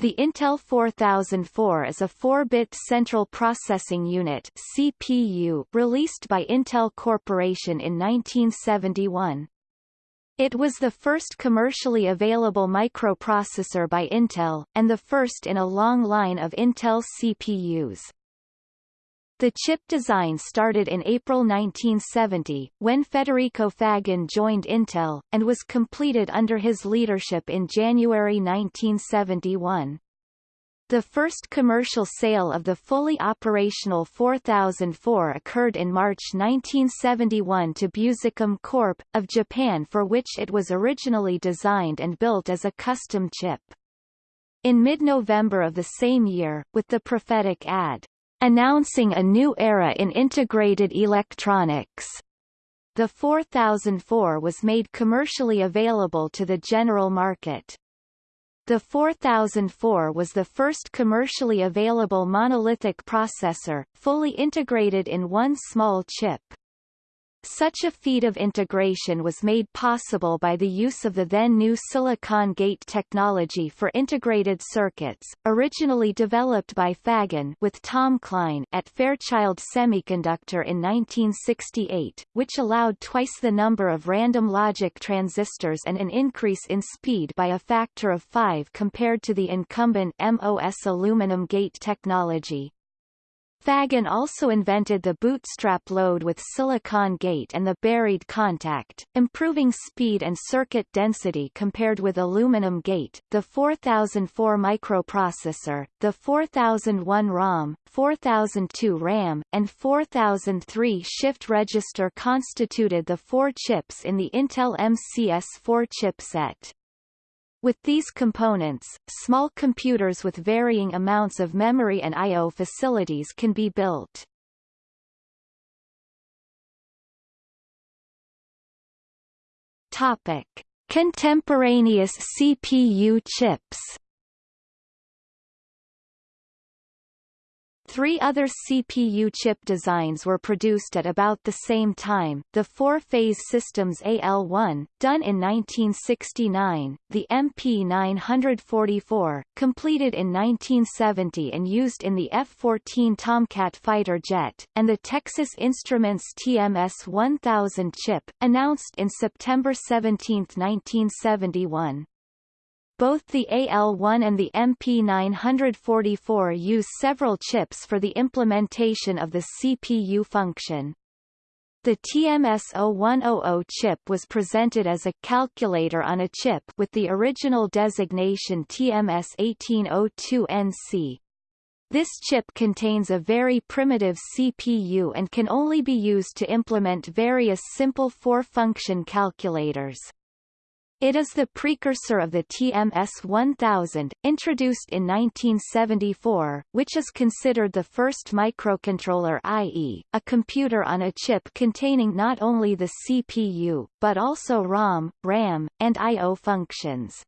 The Intel 4004 is a 4-bit Central Processing Unit CPU released by Intel Corporation in 1971. It was the first commercially available microprocessor by Intel, and the first in a long line of Intel CPUs. The chip design started in April 1970, when Federico Faggin joined Intel, and was completed under his leadership in January 1971. The first commercial sale of the fully operational 4004 occurred in March 1971 to Busicom Corp. of Japan for which it was originally designed and built as a custom chip. In mid-November of the same year, with the prophetic ad, announcing a new era in integrated electronics. The 4004 was made commercially available to the general market. The 4004 was the first commercially available monolithic processor, fully integrated in one small chip. Such a feat of integration was made possible by the use of the then-new silicon gate technology for integrated circuits, originally developed by Faggin with Tom Klein at Fairchild Semiconductor in 1968, which allowed twice the number of random logic transistors and an increase in speed by a factor of 5 compared to the incumbent MOS aluminum gate technology. Faggin also invented the bootstrap load with silicon gate and the buried contact, improving speed and circuit density compared with aluminum gate. The 4004 microprocessor, the 4001 ROM, 4002 RAM, and 4003 shift register constituted the four chips in the Intel MCS4 chipset. With these components, small computers with varying amounts of memory and I.O. facilities can be built. Topic. Contemporaneous CPU chips Three other CPU chip designs were produced at about the same time, the four-phase systems AL1, done in 1969, the MP944, completed in 1970 and used in the F-14 Tomcat fighter jet, and the Texas Instruments TMS-1000 chip, announced in September 17, 1971. Both the AL1 and the MP944 use several chips for the implementation of the CPU function. The TMS-0100 chip was presented as a calculator on a chip with the original designation TMS-1802NC. This chip contains a very primitive CPU and can only be used to implement various simple four-function calculators. It is the precursor of the TMS-1000, introduced in 1974, which is considered the first microcontroller i.e., a computer on a chip containing not only the CPU, but also ROM, RAM, and I.O. functions.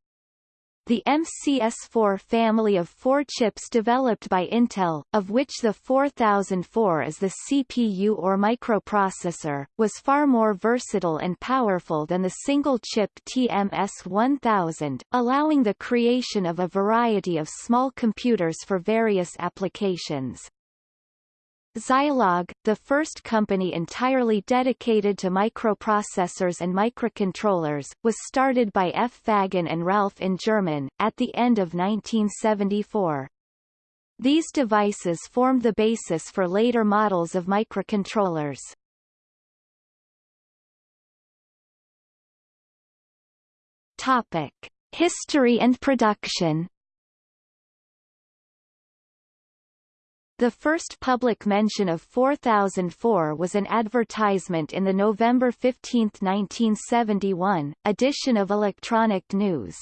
The MCS4 family of four chips developed by Intel, of which the 4004 is the CPU or microprocessor, was far more versatile and powerful than the single-chip TMS-1000, allowing the creation of a variety of small computers for various applications. Zilog, the first company entirely dedicated to microprocessors and microcontrollers, was started by F. Faggin and Ralph Ungermann, at the end of 1974. These devices formed the basis for later models of microcontrollers. Topic. History and production The first public mention of 4004 was an advertisement in the November 15, 1971, edition of Electronic News.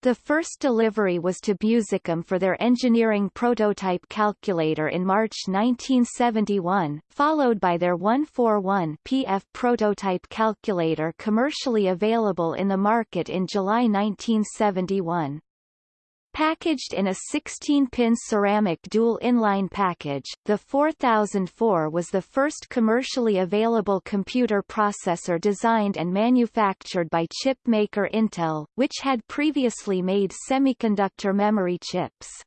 The first delivery was to Busicom for their engineering prototype calculator in March 1971, followed by their 141 PF prototype calculator commercially available in the market in July 1971. Packaged in a 16-pin ceramic dual inline package, the 4004 was the first commercially available computer processor designed and manufactured by chip maker Intel, which had previously made semiconductor memory chips.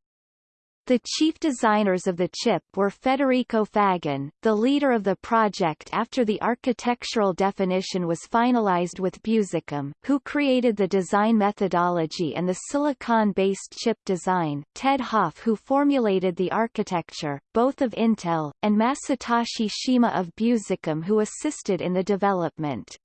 The chief designers of the chip were Federico Faggin, the leader of the project after the architectural definition was finalized with Busicom, who created the design methodology and the silicon-based chip design, Ted Hoff who formulated the architecture, both of Intel, and Masatoshi Shima of Busicom who assisted in the development.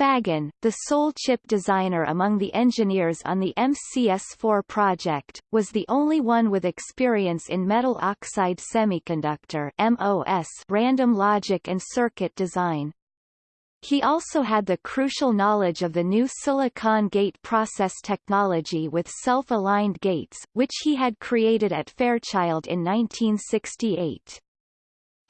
Faggin, the sole chip designer among the engineers on the MCS4 project, was the only one with experience in metal oxide semiconductor MOS random logic and circuit design. He also had the crucial knowledge of the new silicon gate process technology with self-aligned gates, which he had created at Fairchild in 1968.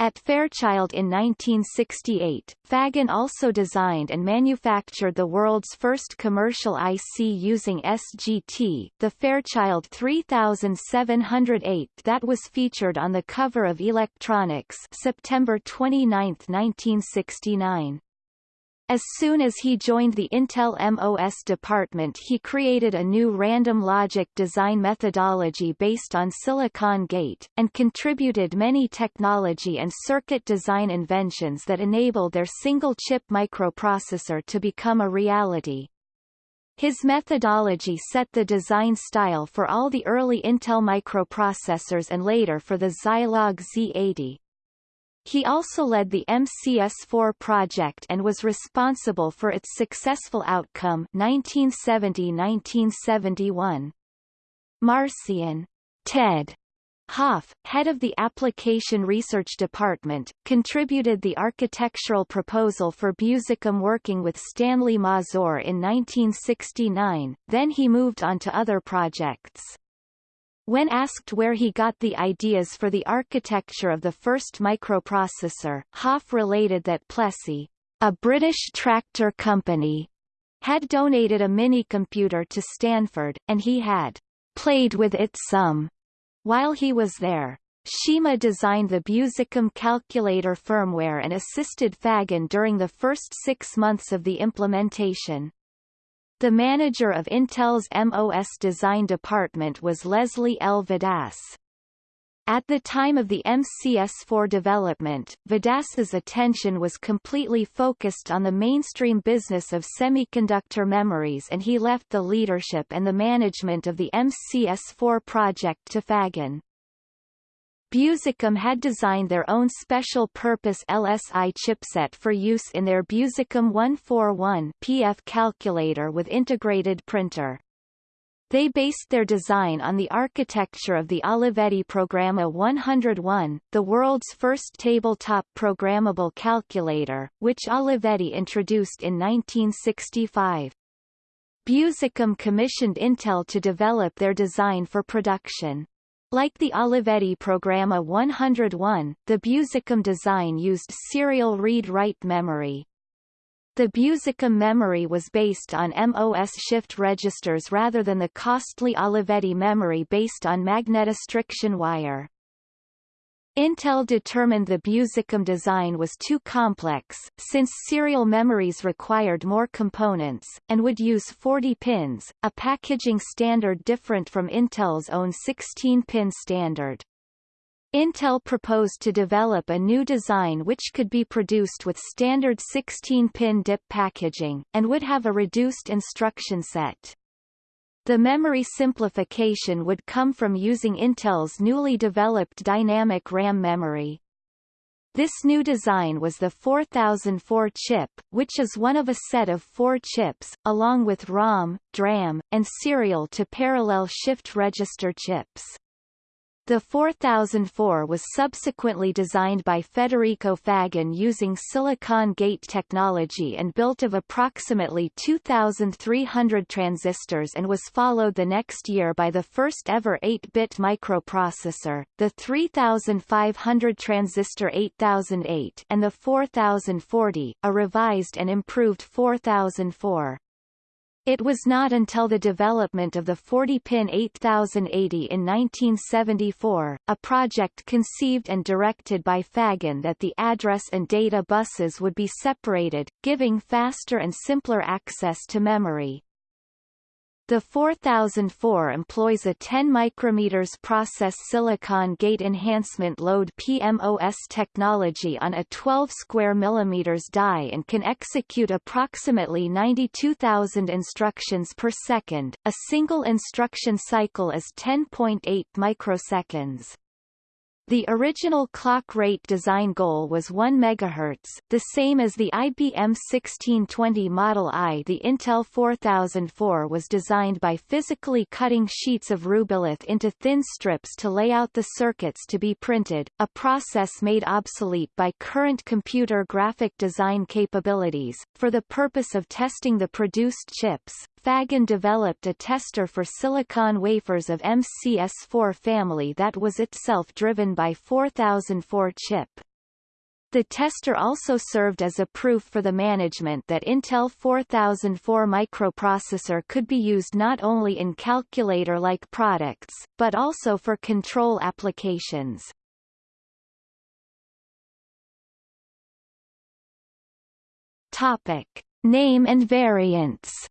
At Fairchild in 1968, Faggin also designed and manufactured the world's first commercial IC using SGT, the Fairchild 3708 that was featured on the cover of Electronics September 29, 1969. As soon as he joined the Intel MOS department he created a new random logic design methodology based on Silicon Gate, and contributed many technology and circuit design inventions that enabled their single-chip microprocessor to become a reality. His methodology set the design style for all the early Intel microprocessors and later for the Zilog Z80. He also led the MCS4 project and was responsible for its successful outcome 1970-1971. Marcian Ted Hoff, head of the Application Research Department, contributed the architectural proposal for Busicom working with Stanley Mazur in 1969, then he moved on to other projects. When asked where he got the ideas for the architecture of the first microprocessor, Hoff related that Plessey, a British tractor company, had donated a minicomputer to Stanford, and he had played with it some while he was there. Shima designed the Busicom calculator firmware and assisted Faggin during the first six months of the implementation. The manager of Intel's MOS design department was Leslie L. Vadas. At the time of the MCS4 development, Vadas's attention was completely focused on the mainstream business of semiconductor memories and he left the leadership and the management of the MCS4 project to Faggin. Busicom had designed their own special-purpose LSI chipset for use in their Busicom 141 PF calculator with integrated printer. They based their design on the architecture of the Olivetti Programma 101, the world's first tabletop programmable calculator, which Olivetti introduced in 1965. Busicom commissioned Intel to develop their design for production. Like the Olivetti Programma 101, the Busicom design used serial read-write memory. The Busicom memory was based on MOS shift registers rather than the costly Olivetti memory based on magnetostriction wire. Intel determined the Busicom design was too complex, since serial memories required more components, and would use 40 pins, a packaging standard different from Intel's own 16-pin standard. Intel proposed to develop a new design which could be produced with standard 16-pin DIP packaging, and would have a reduced instruction set. The memory simplification would come from using Intel's newly developed dynamic RAM memory. This new design was the 4004 chip, which is one of a set of four chips, along with ROM, DRAM, and serial to parallel shift register chips. The 4004 was subsequently designed by Federico Faggin using silicon gate technology and built of approximately 2,300 transistors and was followed the next year by the first ever 8-bit microprocessor, the 3500 transistor 8008 and the 4040, a revised and improved 4004. It was not until the development of the 40-pin 8080 in 1974, a project conceived and directed by Faggin that the address and data buses would be separated, giving faster and simpler access to memory. The 4004 employs a 10 micrometers process silicon gate enhancement load PMOS technology on a 12 square millimeters die and can execute approximately 92,000 instructions per second. A single instruction cycle is 10.8 microseconds. The original clock rate design goal was 1 MHz, the same as the IBM 1620 Model I. The Intel 4004 was designed by physically cutting sheets of rubylith into thin strips to lay out the circuits to be printed, a process made obsolete by current computer graphic design capabilities. For the purpose of testing the produced chips, Faggin developed a tester for silicon wafers of MCS4 family that was itself driven by 4004 chip. The tester also served as a proof for the management that Intel 4004 microprocessor could be used not only in calculator-like products, but also for control applications. Topic. Name and variants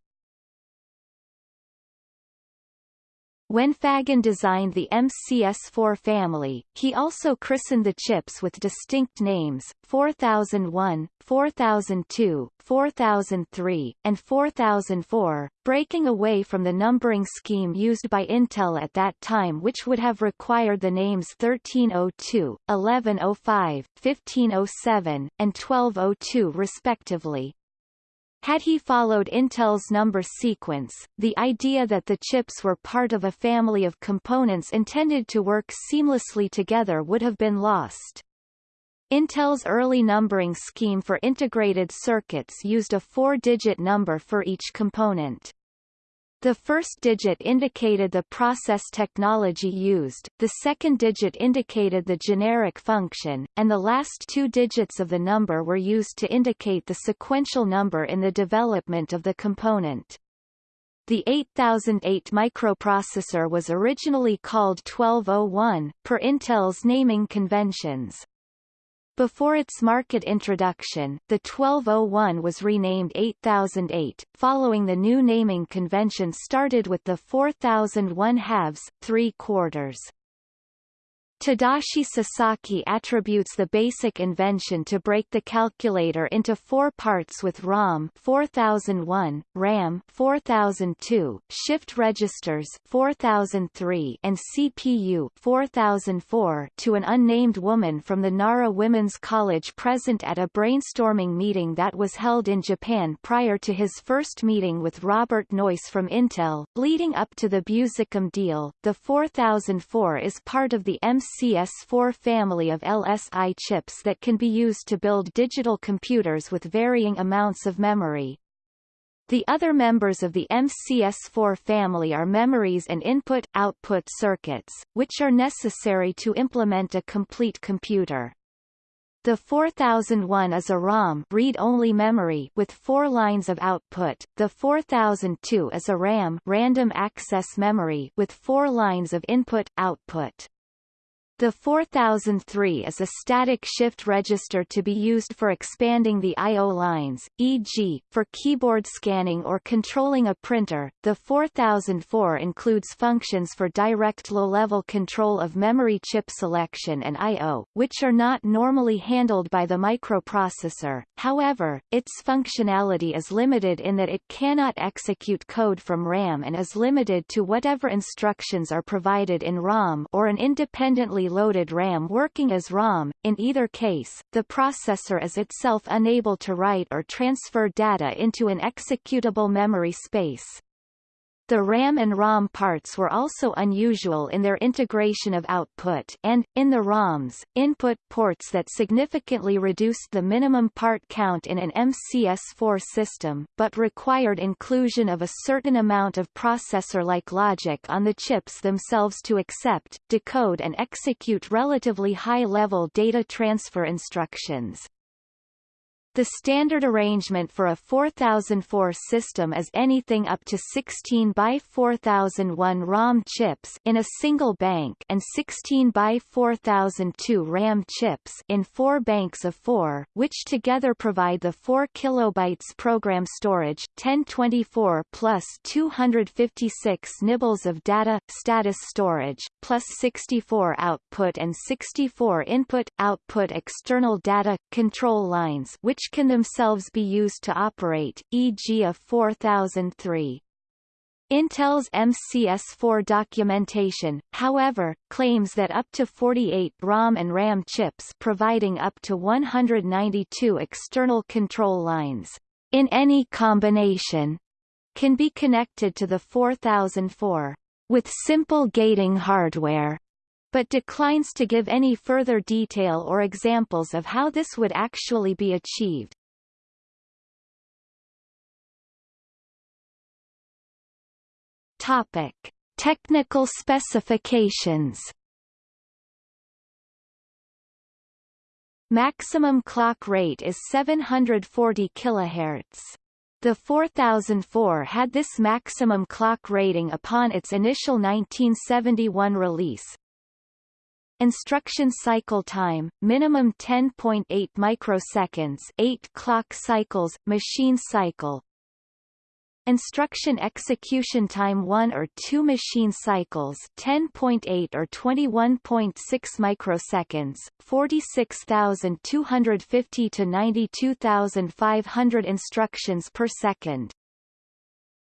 When Faggin designed the MCS4 family, he also christened the chips with distinct names, 4001, 4002, 4003, and 4004, breaking away from the numbering scheme used by Intel at that time which would have required the names 1302, 1105, 1507, and 1202 respectively. Had he followed Intel's number sequence, the idea that the chips were part of a family of components intended to work seamlessly together would have been lost. Intel's early numbering scheme for integrated circuits used a four-digit number for each component. The first digit indicated the process technology used, the second digit indicated the generic function, and the last two digits of the number were used to indicate the sequential number in the development of the component. The 8008 microprocessor was originally called 1201, per Intel's naming conventions. Before its market introduction, the 1201 was renamed 8008, following the new naming convention started with the 4001 halves, three quarters. Tadashi Sasaki attributes the basic invention to break the calculator into four parts with ROM 4001, RAM 4002, shift registers 4003, and CPU 4004 to an unnamed woman from the Nara Women's College present at a brainstorming meeting that was held in Japan prior to his first meeting with Robert Noyce from Intel, leading up to the Busicom deal. The 4004 is part of the MC MCS4 family of LSI chips that can be used to build digital computers with varying amounts of memory. The other members of the MCS4 family are memories and input-output circuits, which are necessary to implement a complete computer. The 4001 is a ROM read-only memory with four lines of output. The 4002 is a RAM random access memory with four lines of input-output. The 4003 is a static shift register to be used for expanding the I.O. lines, e.g., for keyboard scanning or controlling a printer. The 4004 includes functions for direct low-level control of memory chip selection and I.O., which are not normally handled by the microprocessor. However, its functionality is limited in that it cannot execute code from RAM and is limited to whatever instructions are provided in ROM or an independently loaded RAM working as ROM. In either case, the processor is itself unable to write or transfer data into an executable memory space. The RAM and ROM parts were also unusual in their integration of output and, in the ROMs, input ports that significantly reduced the minimum part count in an MCS4 system, but required inclusion of a certain amount of processor-like logic on the chips themselves to accept, decode and execute relatively high-level data transfer instructions. The standard arrangement for a 4004 system is anything up to 16 by 4001 ROM chips in a single bank and 16 by 4002 RAM chips in four banks of 4, which together provide the 4 kilobytes program storage 1024 plus 256 nibbles of data status storage plus 64 output and 64 input output external data control lines which can themselves be used to operate, e.g. a 4003. Intel's MCS4 documentation, however, claims that up to 48 ROM and RAM chips providing up to 192 external control lines, in any combination, can be connected to the 4004 with simple gating hardware but declines to give any further detail or examples of how this would actually be achieved. Topic: Technical specifications. Maximum clock rate is 740 kHz. The 4004 had this maximum clock rating upon its initial 1971 release, Instruction cycle time, minimum 10.8 microseconds 8 clock cycles, machine cycle Instruction execution time 1 or 2 machine cycles 10.8 or 21.6 microseconds, 46,250 to 92,500 instructions per second.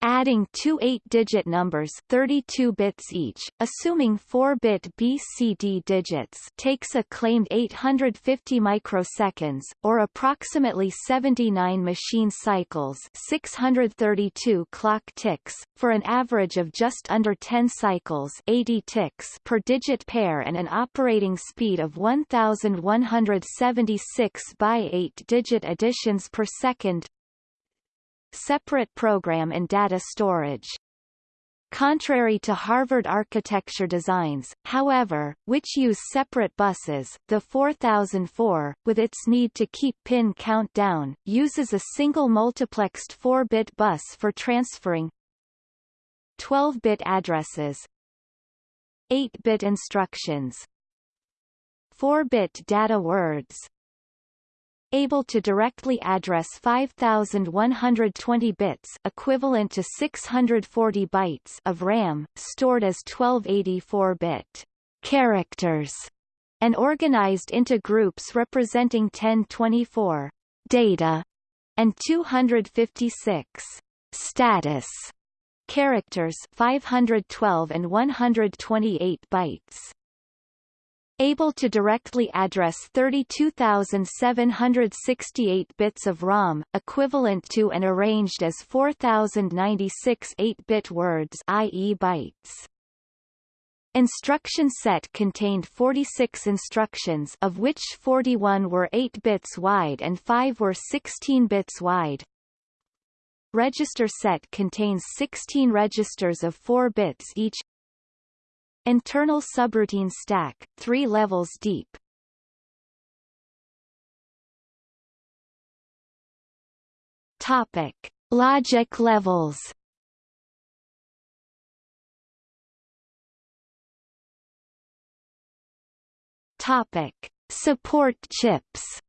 Adding two 8-digit numbers 32 bits each, assuming 4-bit BCD digits takes a claimed 850 microseconds, or approximately 79 machine cycles 632 clock ticks, for an average of just under 10 cycles 80 ticks per digit pair and an operating speed of 1176 by 8-digit additions per second separate program and data storage. Contrary to Harvard architecture designs, however, which use separate buses, the 4004, with its need to keep pin count down, uses a single multiplexed 4-bit bus for transferring 12-bit addresses 8-bit instructions 4-bit data words able to directly address 5120 bits equivalent to 640 bytes of RAM, stored as 1284-bit characters, and organized into groups representing 1024 data and 256 status characters 512 and 128 bytes able to directly address 32,768 bits of ROM, equivalent to and arranged as 4,096 8-bit words i.e. bytes. Instruction set contained 46 instructions of which 41 were 8 bits wide and 5 were 16 bits wide. Register set contains 16 registers of 4 bits each, Internal subroutine stack, three levels deep. Topic: Logic levels. Topic: Support chips.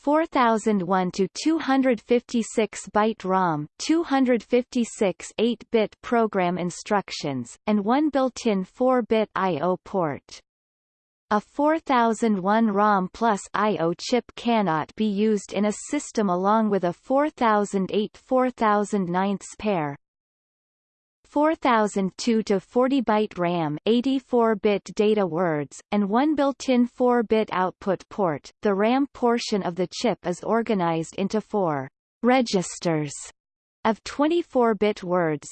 4001 to 256 byte ROM, 256 8-bit program instructions, and one built-in 4-bit I/O port. A 4001 ROM plus I/O chip cannot be used in a system along with a 4008 4009 pair, 4002 to 40 byte RAM, 84-bit data words, and one built-in 4-bit output port. The RAM portion of the chip is organized into four registers of 24-bit words,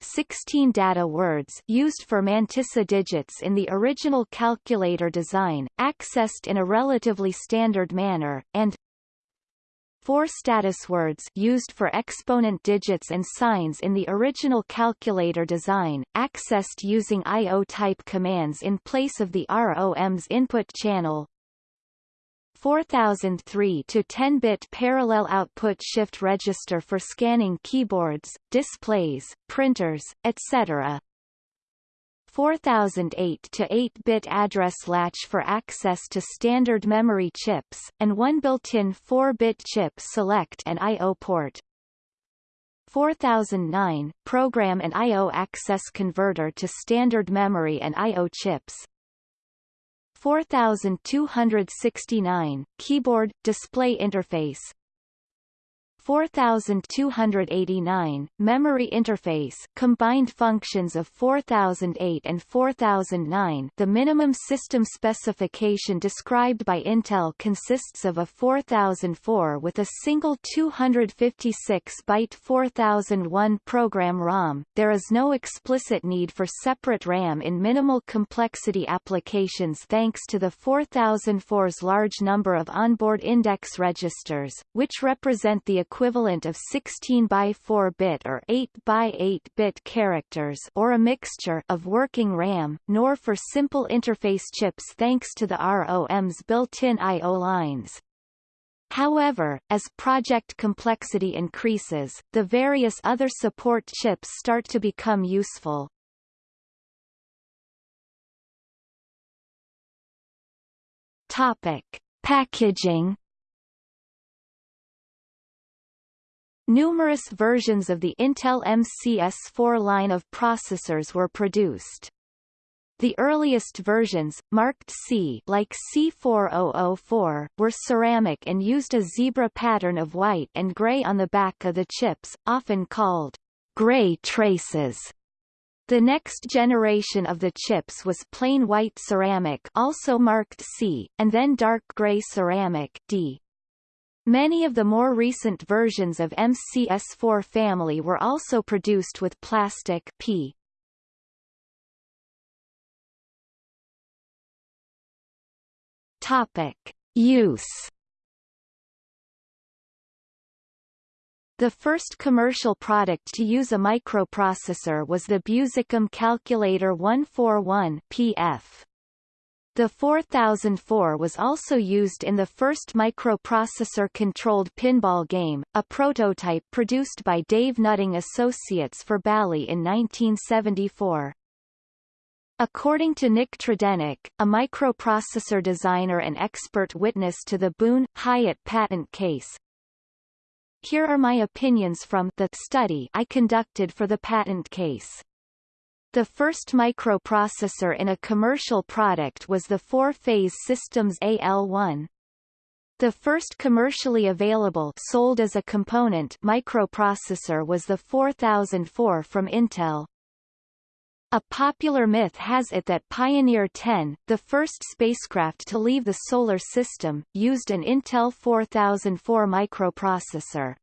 16 data words used for mantissa digits in the original calculator design, accessed in a relatively standard manner, and Four status words used for exponent digits and signs in the original calculator design, accessed using IO-type commands in place of the ROM's input channel. 4003 to 10-bit parallel output shift register for scanning keyboards, displays, printers, etc. 4008 to 8-bit address latch for access to standard memory chips, and one built-in 4-bit chip select and I.O. port. 4009 program and I.O. access converter to standard memory and I.O. chips. 4269 keyboard display interface 4289, memory interface combined functions of 4008 and 4009 the minimum system specification described by Intel consists of a 4004 with a single 256-byte 4001 program ROM. There is no explicit need for separate RAM in minimal complexity applications thanks to the 4004's large number of onboard index registers, which represent the equivalent equivalent of 16 by 4 bit or 8 by 8 bit characters or a mixture of working RAM, nor for simple interface chips thanks to the ROM's built-in I.O. lines. However, as project complexity increases, the various other support chips start to become useful. Topic: Packaging Numerous versions of the Intel MCS4 line of processors were produced. The earliest versions, marked C like C4004, were ceramic and used a zebra pattern of white and gray on the back of the chips, often called gray traces. The next generation of the chips was plain white ceramic also marked C, and then dark gray ceramic D. Many of the more recent versions of MCS4 family were also produced with plastic P. Topic: Use The first commercial product to use a microprocessor was the Busicom Calculator 141 PF. The 4004 was also used in the first microprocessor-controlled pinball game, a prototype produced by Dave Nutting Associates for Bally in 1974. According to Nick Tredenick, a microprocessor designer and expert witness to the Boone Hyatt patent case, here are my opinions from the study I conducted for the patent case. The first microprocessor in a commercial product was the four-phase systems AL1. The first commercially available sold as a component microprocessor was the 4004 from Intel. A popular myth has it that Pioneer 10, the first spacecraft to leave the Solar System, used an Intel 4004 microprocessor.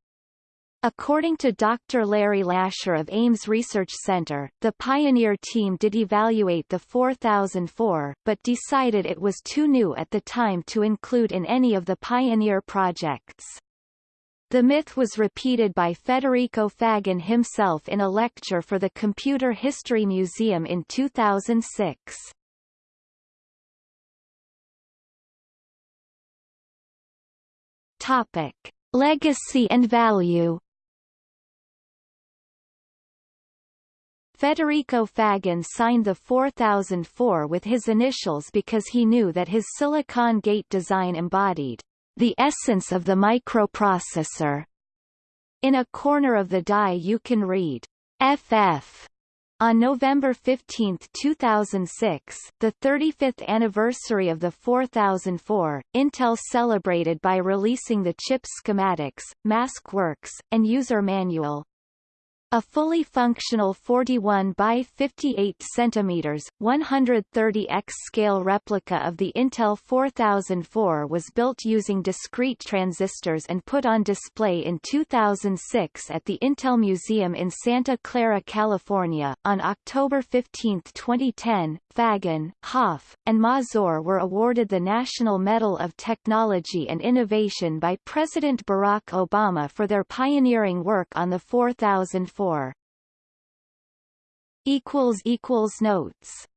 According to Dr. Larry Lasher of Ames Research Center, the Pioneer team did evaluate the 4004, but decided it was too new at the time to include in any of the Pioneer projects. The myth was repeated by Federico Faggin himself in a lecture for the Computer History Museum in 2006. Topic. Legacy and value Federico Faggin signed the 4004 with his initials because he knew that his silicon gate design embodied the essence of the microprocessor. In a corner of the die you can read FF. On November 15, 2006, the 35th anniversary of the 4004, Intel celebrated by releasing the chip schematics, mask works, and user manual. A fully functional 41 by 58 cm, 130x scale replica of the Intel 4004 was built using discrete transistors and put on display in 2006 at the Intel Museum in Santa Clara, California. On October 15, 2010, Faggin, Hoff, and Mazur were awarded the National Medal of Technology and Innovation by President Barack Obama for their pioneering work on the 4004. Notes